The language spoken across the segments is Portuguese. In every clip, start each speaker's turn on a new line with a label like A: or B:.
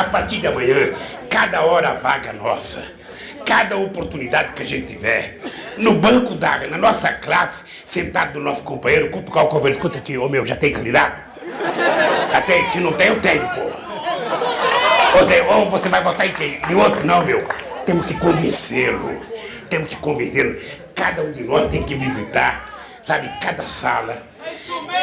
A: A partir de amanhã, cada hora vaga nossa, cada oportunidade que a gente tiver, no banco da, na nossa classe, sentado do nosso companheiro, cutucar o companheiro, escuta aqui, ô meu, já tem candidato? Já tem, se não tem, eu tenho, porra. Você, ou você vai votar em quem? Em outro? Não, meu. Temos que convencê-lo. Temos que convencê-lo. Cada um de nós tem que visitar, sabe, cada sala,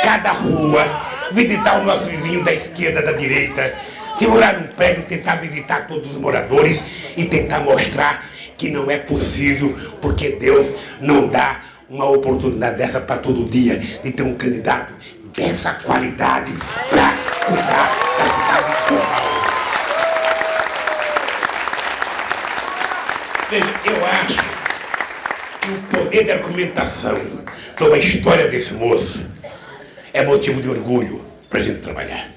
A: cada rua, visitar o nosso vizinho da esquerda, da direita, se morar num prédio, tentar visitar todos os moradores e tentar mostrar que não é possível, porque Deus não dá uma oportunidade dessa para todo dia de ter um candidato dessa qualidade para cuidar da cidade de São Paulo. Veja, eu acho que o poder da argumentação sobre a história desse moço é motivo de orgulho para a gente trabalhar.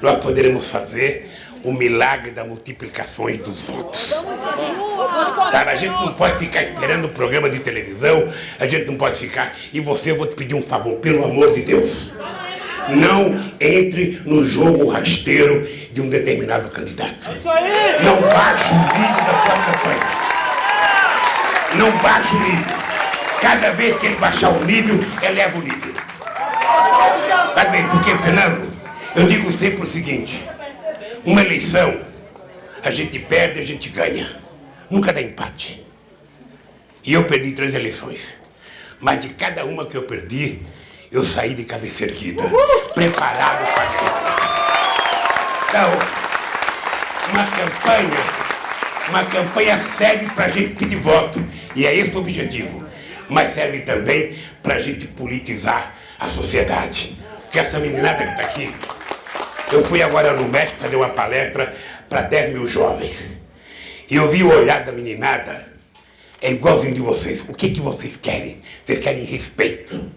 A: Nós poderemos fazer o milagre da multiplicação dos votos. Sabe, a gente não pode ficar esperando o programa de televisão, a gente não pode ficar... E você, eu vou te pedir um favor, pelo amor de Deus. Não entre no jogo rasteiro de um determinado candidato. Não baixe o nível da sua campanha. Não baixe o nível. Cada vez que ele baixar o nível, eleva o nível. Sabe por quê, Fernando? Eu digo sempre o seguinte, uma eleição, a gente perde, a gente ganha. Nunca dá empate. E eu perdi três eleições. Mas de cada uma que eu perdi, eu saí de cabeça erguida, preparado para Então, uma campanha, uma campanha serve para a gente pedir voto, e é esse o objetivo. Mas serve também para a gente politizar a sociedade. Porque essa meninada que está aqui, eu fui agora no México fazer uma palestra para 10 mil jovens. E eu vi o olhar da meninada, é igualzinho de vocês. O que, que vocês querem? Vocês querem respeito.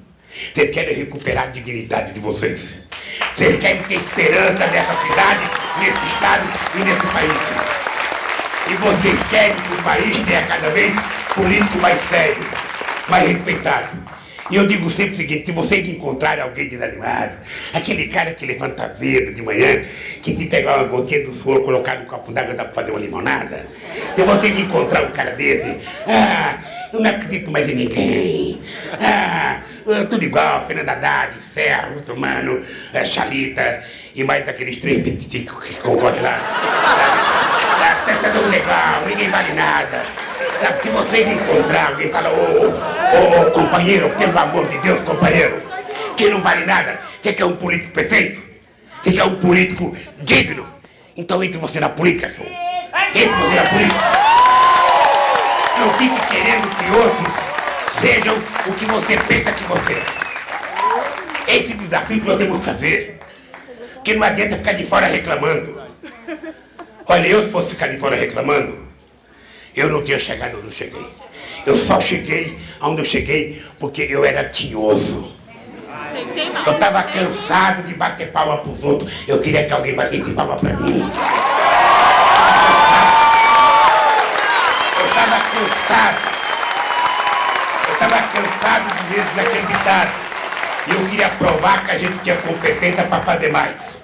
A: Vocês querem recuperar a dignidade de vocês. Vocês querem ter esperança nessa cidade, nesse estado e nesse país. E vocês querem que o país tenha cada vez político mais sério, mais respeitado. E eu digo sempre o seguinte, se vocês encontrarem alguém desanimado, aquele cara que levanta azedo de manhã, que se pegar uma gotinha do suor, colocar no copo d'água dá para fazer uma limonada, se vocês encontrar um cara desse, ah, eu não acredito mais em ninguém, ah, tudo igual, Fernanda Haddad, Serra, Mano, é, Chalita, e mais aqueles três petiticos que concorrem lá, sabe? Tá, tá tudo legal, ninguém vale nada. Se vocês encontrar alguém e ô, ô, companheiro, pelo amor de Deus, companheiro, que não vale nada, você quer um político perfeito? Você quer um político digno? Então entre você na política, senhor. Entre você na política. Não fique querendo que outros sejam o que você pensa que você é. Esse desafio que nós temos que fazer. Que não adianta ficar de fora reclamando. Olha, eu se fosse ficar de fora reclamando, eu não tinha chegado onde eu cheguei. Eu só cheguei onde eu cheguei porque eu era tinhoso. Eu estava cansado de bater palma para os outros. Eu queria que alguém batesse palma para mim. Eu estava cansado. Eu estava cansado de ver desacreditado. E eu queria provar que a gente tinha competência para fazer mais.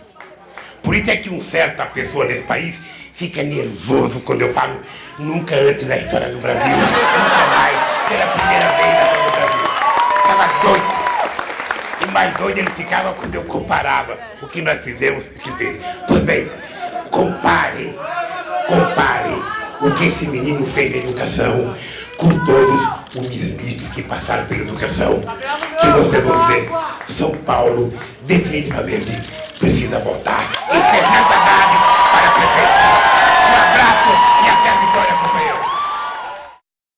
A: Por isso é que um certa pessoa nesse país fica nervoso quando eu falo nunca antes na história do Brasil, nunca mais, pela primeira vez na história do Brasil. Estava doido. E mais doido ele ficava quando eu comparava o que nós fizemos e o que fez. Pois bem, comparem, comparem o que esse menino fez na educação com todos os ministros que passaram pela educação, que vocês vão dizer, São Paulo definitivamente precisa votar. E Fernanda